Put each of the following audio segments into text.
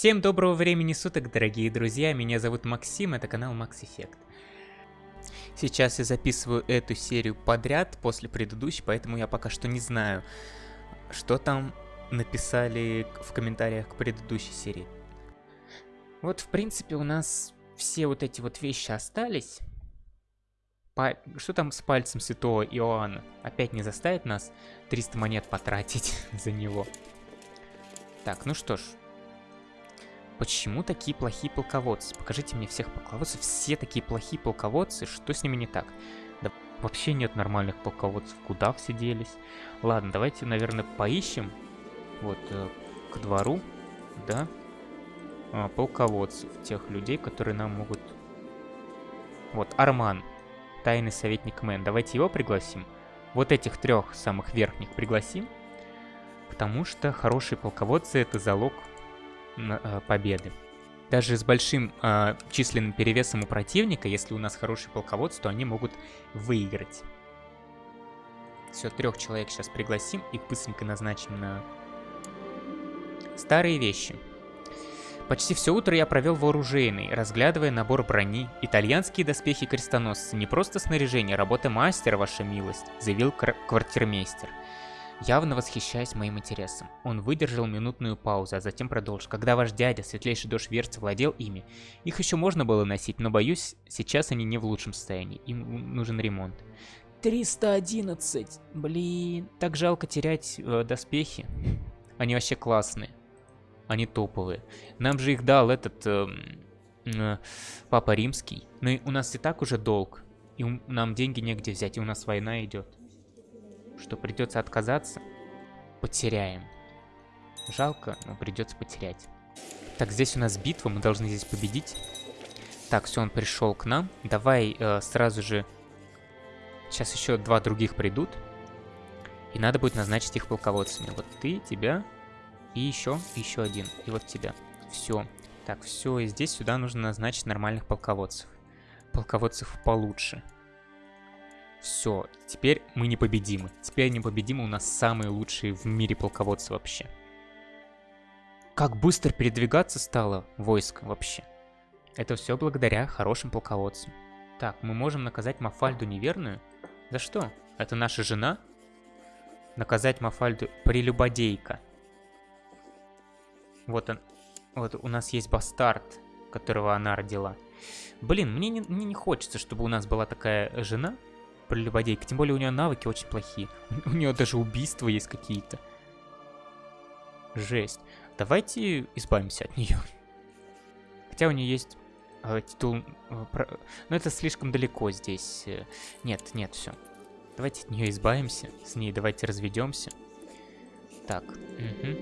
Всем доброго времени суток, дорогие друзья, меня зовут Максим, это канал Max Effect. Сейчас я записываю эту серию подряд после предыдущей, поэтому я пока что не знаю, что там написали в комментариях к предыдущей серии. Вот, в принципе, у нас все вот эти вот вещи остались. Па... Что там с пальцем святого Иоанна? Опять не заставит нас 300 монет потратить за него. Так, ну что ж. Почему такие плохие полководцы? Покажите мне всех полководцев. Все такие плохие полководцы. Что с ними не так? Да вообще нет нормальных полководцев. Куда все делись? Ладно, давайте, наверное, поищем. Вот, э, к двору. Да. А, полководцев. Тех людей, которые нам могут... Вот, Арман. Тайный советник Мэн. Давайте его пригласим. Вот этих трех самых верхних пригласим. Потому что хорошие полководцы это залог победы. Даже с большим э, численным перевесом у противника, если у нас хороший полководцы, то они могут выиграть. Все, трех человек сейчас пригласим, их быстренько назначим на старые вещи. Почти все утро я провел вооруженный, разглядывая набор брони. Итальянские доспехи крестоносцы, не просто снаряжение, работа мастера, ваша милость, заявил квартирмейстер явно восхищаясь моим интересом. Он выдержал минутную паузу, а затем продолжил. Когда ваш дядя, светлейший дождь Верца, владел ими, их еще можно было носить, но боюсь, сейчас они не в лучшем состоянии, им нужен ремонт. 311, блин, так жалко терять э, доспехи. Они вообще классные, они топовые. Нам же их дал этот э, э, Папа Римский, но у нас и так уже долг, и нам деньги негде взять, и у нас война идет что придется отказаться, потеряем. Жалко, но придется потерять. Так, здесь у нас битва, мы должны здесь победить. Так, все, он пришел к нам. Давай э, сразу же... Сейчас еще два других придут. И надо будет назначить их полководцами. Вот ты, тебя и еще, еще один. И вот тебя. Все. Так, все, и здесь сюда нужно назначить нормальных полководцев. Полководцев получше. Все, теперь мы непобедимы. Теперь непобедимы у нас самые лучшие в мире полководцы вообще. Как быстро передвигаться стало войско вообще. Это все благодаря хорошим полководцам. Так, мы можем наказать Мафальду неверную? За что? Это наша жена? Наказать Мафальду прелюбодейка. Вот он. Вот у нас есть бастард, которого она родила. Блин, мне не, мне не хочется, чтобы у нас была такая жена, прелюбодейка. Тем более у нее навыки очень плохие. У нее даже убийства есть какие-то. Жесть. Давайте избавимся от нее. Хотя у нее есть э, титул... Э, про... Но это слишком далеко здесь. Э. Нет, нет, все. Давайте от нее избавимся. С ней давайте разведемся. Так. Угу.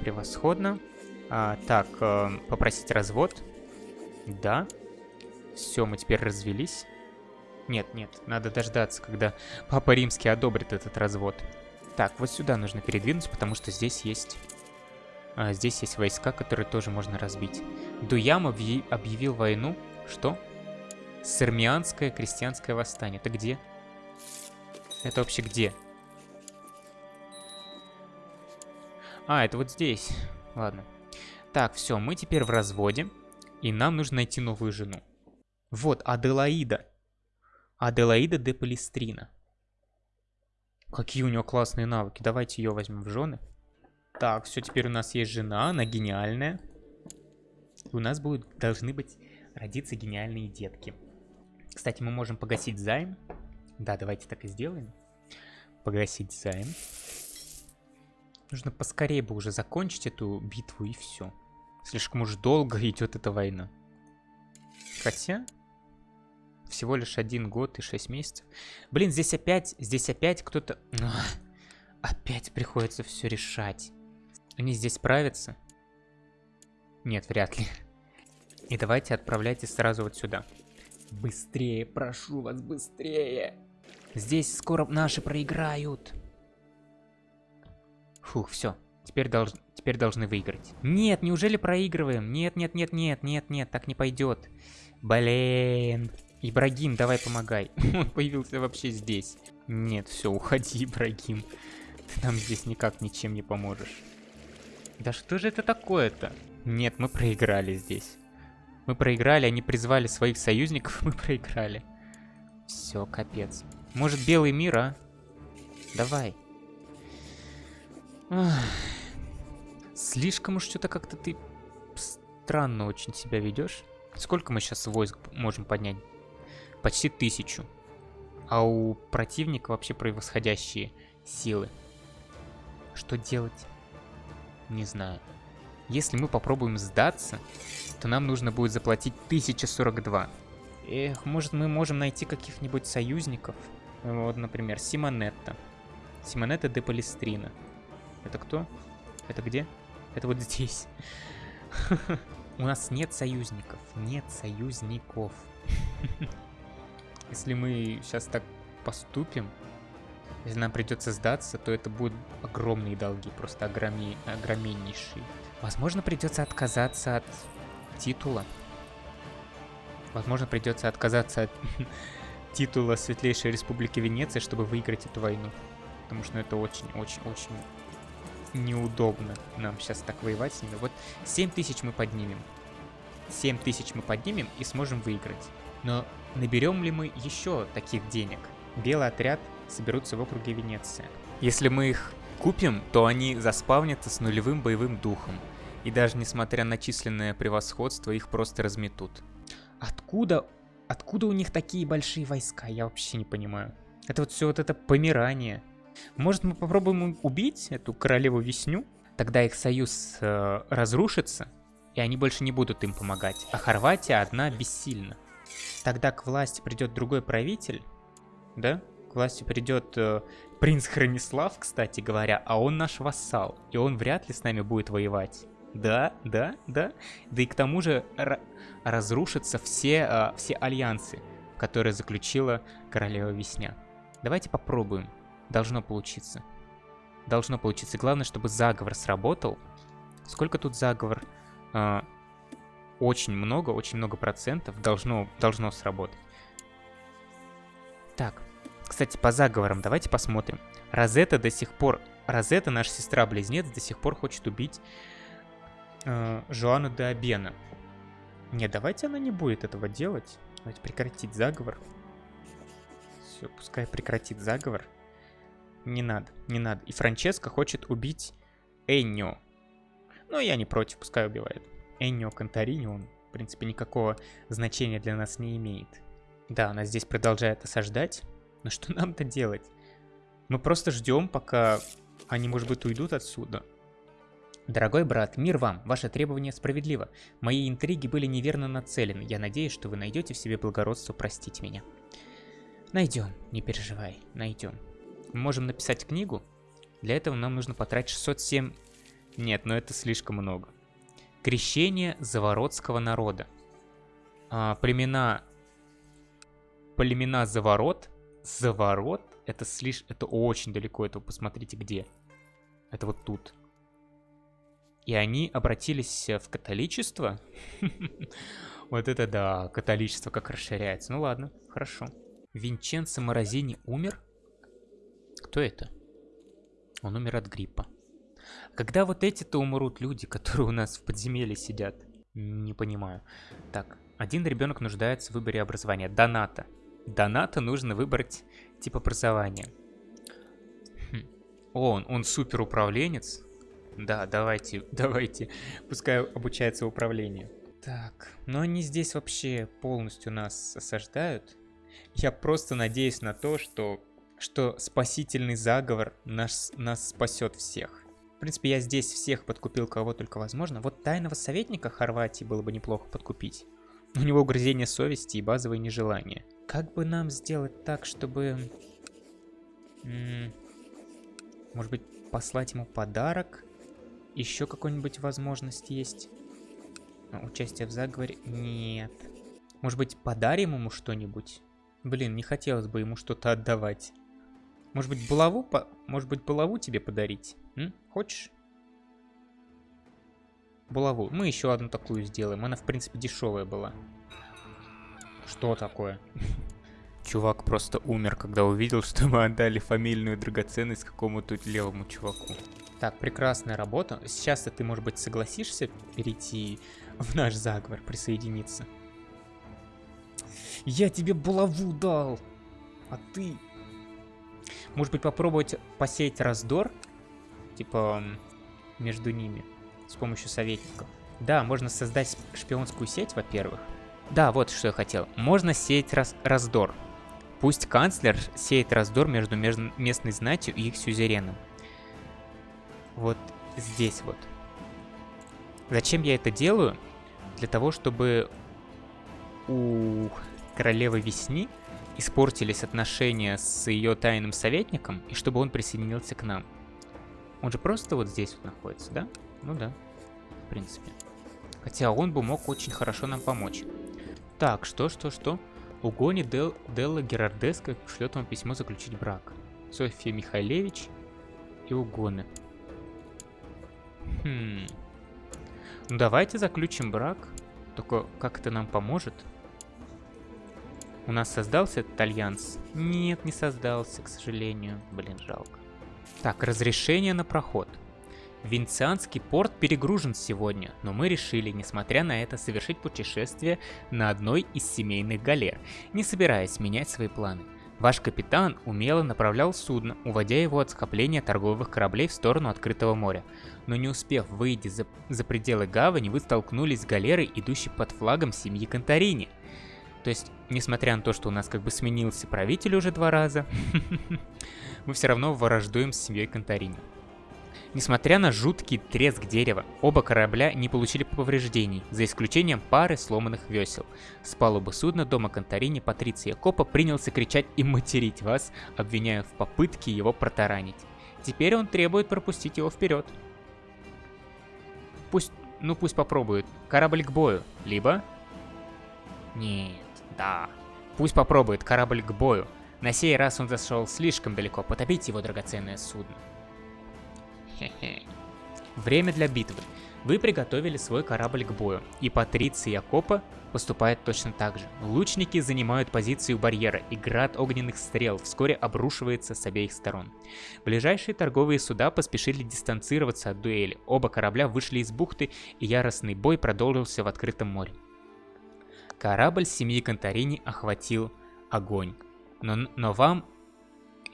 Превосходно. А, так, э, попросить развод. Да. Все, мы теперь развелись. Нет, нет, надо дождаться, когда Папа Римский одобрит этот развод. Так, вот сюда нужно передвинуться, потому что здесь есть... А, здесь есть войска, которые тоже можно разбить. Дуям объявил войну. Что? Сармианское крестьянское восстание. Это где? Это вообще где? А, это вот здесь. Ладно. Так, все, мы теперь в разводе. И нам нужно найти новую жену. Вот, Аделаида. Аделаида де Палестрина. Какие у нее классные навыки. Давайте ее возьмем в жены. Так, все, теперь у нас есть жена, она гениальная. И у нас будут, должны быть родиться гениальные детки. Кстати, мы можем погасить займ. Да, давайте так и сделаем. Погасить займ. Нужно поскорее бы уже закончить эту битву и все. Слишком уж долго идет эта война. Хотя, всего лишь один год и шесть месяцев. Блин, здесь опять, здесь опять кто-то... Опять приходится все решать. Они здесь справятся? Нет, вряд ли. И давайте отправляйтесь сразу вот сюда. Быстрее, прошу вас, быстрее. Здесь скоро наши проиграют. Фух, все. Теперь, долж... Теперь должны выиграть. Нет, неужели проигрываем? Нет, нет, нет, нет, нет, нет, так не пойдет. Блин. Ибрагим, давай помогай. Он появился вообще здесь. Нет, все, уходи, Ибрагим. Ты нам здесь никак ничем не поможешь. Да что же это такое-то? Нет, мы проиграли здесь. Мы проиграли, они призвали своих союзников, мы проиграли. Все, капец. Может, белый мир, а? Давай. Ах. Слишком уж что-то как-то ты странно очень себя ведешь. Сколько мы сейчас войск можем поднять? Почти тысячу. А у противника вообще превосходящие силы. Что делать? Не знаю. Если мы попробуем сдаться, то нам нужно будет заплатить 1042. Эх, может мы можем найти каких-нибудь союзников? Вот, например, Симонетта. Симонетта де Палестрина. Это кто? Это где? Это вот здесь. У нас нет союзников. Нет союзников. Если мы сейчас так поступим, если нам придется сдаться, то это будут огромные долги, просто огроми... огроменнейшие. Возможно, придется отказаться от титула. Возможно, придется отказаться от титула Светлейшей Республики Венеция, чтобы выиграть эту войну. Потому что это очень-очень-очень неудобно нам сейчас так воевать с ними. Вот 7 тысяч мы поднимем. 7 тысяч мы поднимем и сможем выиграть. Но наберем ли мы еще таких денег? Белый отряд соберутся в округе Венеция. Если мы их купим, то они заспавнятся с нулевым боевым духом. И даже несмотря на численное превосходство, их просто разметут. Откуда, откуда у них такие большие войска? Я вообще не понимаю. Это вот все вот это помирание. Может мы попробуем убить эту королеву Весню? Тогда их союз э, разрушится, и они больше не будут им помогать. А Хорватия одна бессильна. Тогда к власти придет другой правитель, да? К власти придет э, принц Хронислав, кстати говоря, а он наш вассал, и он вряд ли с нами будет воевать. Да, да, да. Да и к тому же разрушатся все, э, все альянсы, которые заключила королева Весня. Давайте попробуем. Должно получиться. Должно получиться. Главное, чтобы заговор сработал. Сколько тут заговор? Э, очень много, очень много процентов должно, должно сработать. Так, кстати, по заговорам давайте посмотрим. Розетта до сих пор... Розетта, наша сестра-близнец, до сих пор хочет убить э, Жоану де Абена. Не, давайте она не будет этого делать. Давайте прекратить заговор. Все, пускай прекратит заговор. Не надо, не надо. И Франческо хочет убить Эннио. Но я не против, пускай убивает. Эннио Конторини, он, в принципе, никакого значения для нас не имеет. Да, она здесь продолжает осаждать. Но что нам-то делать? Мы просто ждем, пока они, может быть, уйдут отсюда. Дорогой брат, мир вам, ваше требование справедливо. Мои интриги были неверно нацелены. Я надеюсь, что вы найдете в себе благородство простить меня. Найдем, не переживай, найдем. Мы можем написать книгу. Для этого нам нужно потратить 607... Нет, но это слишком много. Крещение заворотского народа. А, племена... Племена заворот. Заворот? Это слишком... Это очень далеко. Это посмотрите где. Это вот тут. И они обратились в католичество? Вот это да, католичество как расширяется. Ну ладно, хорошо. Винченцо Морозини умер? Кто это? Он умер от гриппа. Когда вот эти-то умрут люди, которые у нас в подземелье сидят? Не понимаю. Так, один ребенок нуждается в выборе образования. Доната. Доната нужно выбрать тип образования. Хм. О, он, он супер управленец. Да, давайте, давайте. Пускай обучается управлению. Так, но они здесь вообще полностью нас осаждают. Я просто надеюсь на то, что, что спасительный заговор нас, нас спасет всех. В принципе, я здесь всех подкупил, кого только возможно. Вот тайного советника Хорватии было бы неплохо подкупить. У него угрызение совести и базовые нежелания. Как бы нам сделать так, чтобы... Может быть, послать ему подарок? Еще какой-нибудь возможность есть? А, участие в заговоре? Нет. Может быть, подарим ему что-нибудь? Блин, не хотелось бы ему что-то отдавать. Может быть, булаву, по... Может быть, булаву тебе подарить? М? Хочешь? Булаву. Мы еще одну такую сделаем. Она, в принципе, дешевая была. Что такое? Чувак просто умер, когда увидел, что мы отдали фамильную драгоценность какому-то левому чуваку. Так, прекрасная работа. Сейчас ты, может быть, согласишься перейти в наш заговор, присоединиться? Я тебе булаву дал, а ты... Может быть, попробовать посеять раздор? Типа, между ними, с помощью советников. Да, можно создать шпионскую сеть, во-первых. Да, вот что я хотел. Можно сеять раз раздор. Пусть канцлер сеет раздор между местной знатью и их сюзереном. Вот здесь вот. Зачем я это делаю? Для того, чтобы у королевы Весни испортились отношения с ее тайным советником, и чтобы он присоединился к нам. Он же просто вот здесь вот находится, да? Ну да, в принципе. Хотя он бы мог очень хорошо нам помочь. Так, что, что, что? Угони Дел, Делла Герардеска шлет вам письмо заключить брак. Софья Михайлевич и Угоны. Хм. Ну давайте заключим брак. Только как это нам поможет? У нас создался этот альянс? Нет, не создался, к сожалению. Блин, жалко. Так, разрешение на проход. Венецианский порт перегружен сегодня, но мы решили, несмотря на это, совершить путешествие на одной из семейных галер, не собираясь менять свои планы. Ваш капитан умело направлял судно, уводя его от скопления торговых кораблей в сторону открытого моря. Но не успев выйти за, за пределы гавани, вы столкнулись с галерой, идущей под флагом семьи Конторини. То есть, несмотря на то, что у нас как бы сменился правитель уже два раза, мы все равно враждуем с семьей Конторини. Несмотря на жуткий треск дерева, оба корабля не получили повреждений, за исключением пары сломанных весел. С палубы судна дома Конторини Патриция Копа принялся кричать и материть вас, обвиняя в попытке его протаранить. Теперь он требует пропустить его вперед. Пусть, ну пусть попробует. Корабль к бою, либо... Нет, да. Пусть попробует корабль к бою. На сей раз он зашел слишком далеко, потопить его драгоценное судно. Хе-хе. Время для битвы. Вы приготовили свой корабль к бою, и Патриция Якопа поступает точно так же. Лучники занимают позицию барьера, и град огненных стрел вскоре обрушивается с обеих сторон. Ближайшие торговые суда поспешили дистанцироваться от дуэли. Оба корабля вышли из бухты, и яростный бой продолжился в открытом море. Корабль семьи Конторини охватил огонь. Но, но вам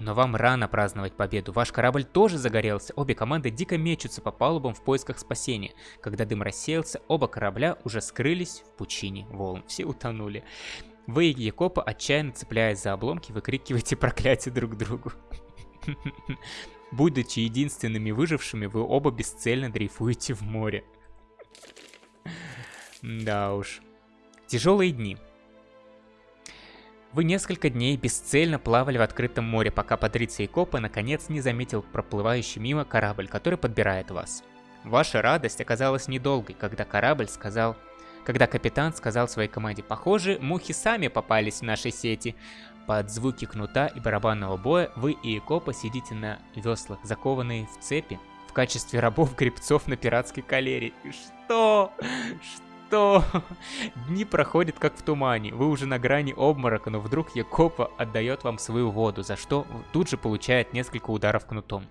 но вам рано праздновать победу. Ваш корабль тоже загорелся. Обе команды дико мечутся по палубам в поисках спасения. Когда дым рассеялся, оба корабля уже скрылись в пучине волн. Все утонули. Вы и Якопа, отчаянно цепляясь за обломки, выкрикиваете проклятие друг другу. Будучи единственными выжившими, вы оба бесцельно дрейфуете в море. Да уж. Тяжелые дни. Вы несколько дней бесцельно плавали в открытом море, пока Патриция Копа наконец не заметил проплывающий мимо корабль, который подбирает вас. Ваша радость оказалась недолгой, когда корабль сказал... Когда капитан сказал своей команде, похоже, мухи сами попались в наши сети. Под звуки кнута и барабанного боя вы и Копа сидите на веслах, закованные в цепи, в качестве рабов-гребцов на пиратской калере. Что? Что? Что? Дни проходят как в тумане, вы уже на грани обморока, но вдруг Якопа отдает вам свою воду, за что тут же получает несколько ударов кнутом.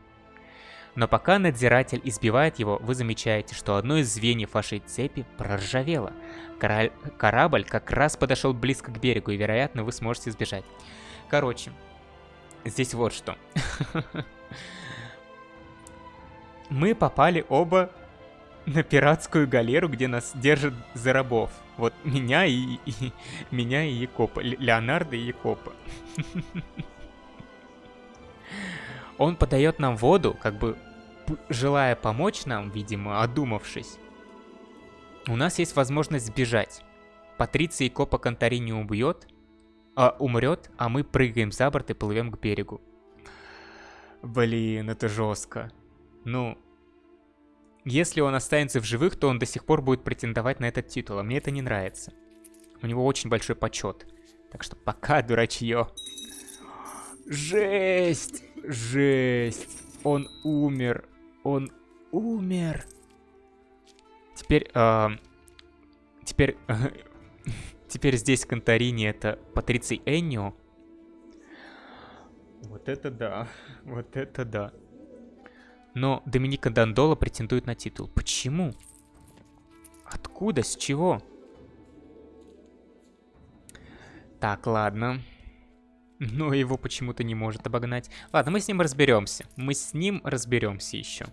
Но пока надзиратель избивает его, вы замечаете, что одно из звеньев вашей цепи проржавело. Кора корабль как раз подошел близко к берегу, и, вероятно, вы сможете сбежать. Короче, здесь вот что. Мы попали оба на пиратскую галеру, где нас держат за рабов. Вот меня и, и меня и Якопа, Леонардо и Якопа. Он подает нам воду, как бы желая помочь нам, видимо, одумавшись. У нас есть возможность сбежать. Патриция и Копа Контари не убьет, а умрет, а мы прыгаем за борт и плывем к берегу. Блин, это жестко. Ну, если он останется в живых, то он до сих пор будет претендовать на этот титул, а мне это не нравится. У него очень большой почет. Так что пока, дурачье. Жесть! Жесть! Он умер! Он умер! Теперь, э, теперь, э, теперь здесь Конторини это Патриций Эннио. Вот это да, вот это да. Но Доминика Дандола претендует на титул. Почему? Откуда? С чего? Так, ладно. Но его почему-то не может обогнать. Ладно, мы с ним разберемся. Мы с ним разберемся еще.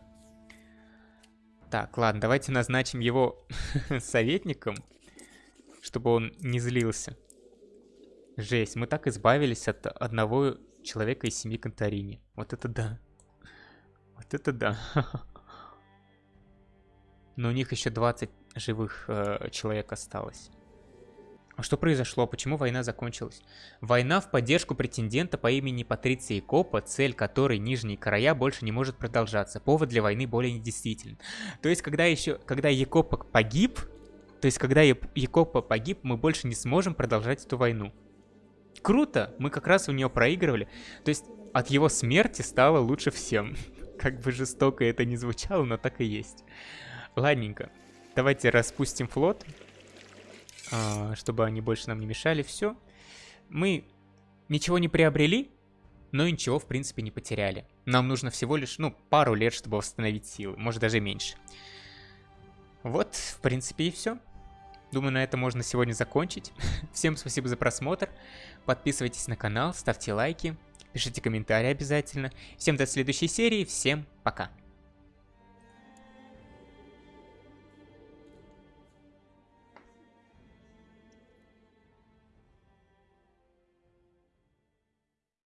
Так, ладно, давайте назначим его советником, чтобы он не злился. Жесть, мы так избавились от одного человека из семьи Конторини. Вот это да. Вот это да. Но у них еще 20 живых э, человек осталось. А что произошло? Почему война закончилась? Война в поддержку претендента по имени Патриции Копа, цель которой Нижние Края больше не может продолжаться. Повод для войны более недействителен. То есть, когда еще, когда Екопа погиб, то есть, когда Екопа погиб, мы больше не сможем продолжать эту войну. Круто! Мы как раз у нее проигрывали. То есть, от его смерти стало лучше всем. Как бы жестоко это не звучало, но так и есть. Ладненько. Давайте распустим флот. А, чтобы они больше нам не мешали. Все. Мы ничего не приобрели, но ничего, в принципе, не потеряли. Нам нужно всего лишь, ну, пару лет, чтобы восстановить силы. Может, даже меньше. Вот, в принципе, и все. Думаю, на этом можно сегодня закончить. Всем спасибо за просмотр. Подписывайтесь на канал, ставьте лайки, пишите комментарии обязательно. Всем до следующей серии, всем пока.